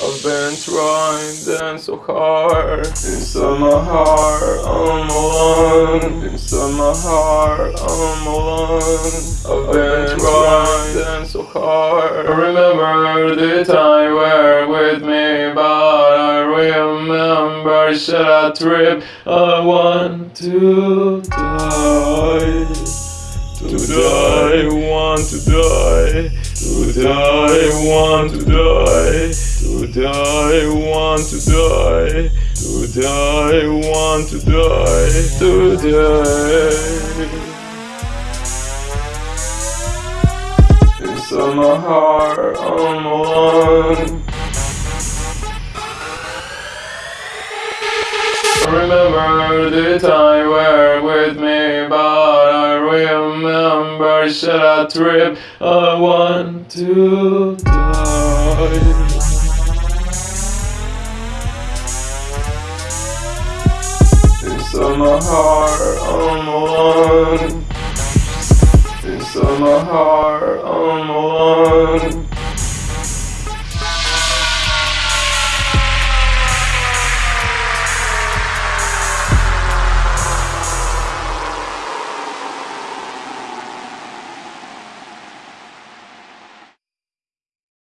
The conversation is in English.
I've been trying so hard. Inside my heart I'm alone. Inside my heart I'm alone. I've been trying so hard. I remember the time you were with me But I remember should I trip? I want To die, want to die. To die, want to die. To die, want to die. To die, want to die. To die. Inside my heart I'm alone Remember the time were with me, remember should I trip? I want to die. Inside my heart, I'm alone. Inside my heart.